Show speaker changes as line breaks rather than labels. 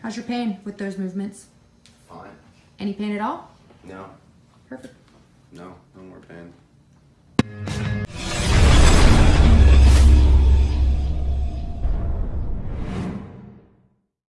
How's your pain with those movements? Fine. Any pain at all?
No.
Perfect.
No, no more pain.